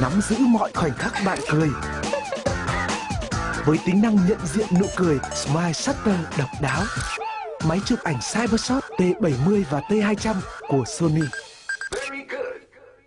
nắm giữ mọi khoảnh khắc bạn cười. Với tính năng nhận diện nụ cười Smile Shutter độc đáo, máy chụp ảnh Cybershot T70 và T200 của Sony